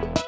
Bye.